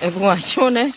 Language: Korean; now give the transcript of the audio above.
애봉아 시원해?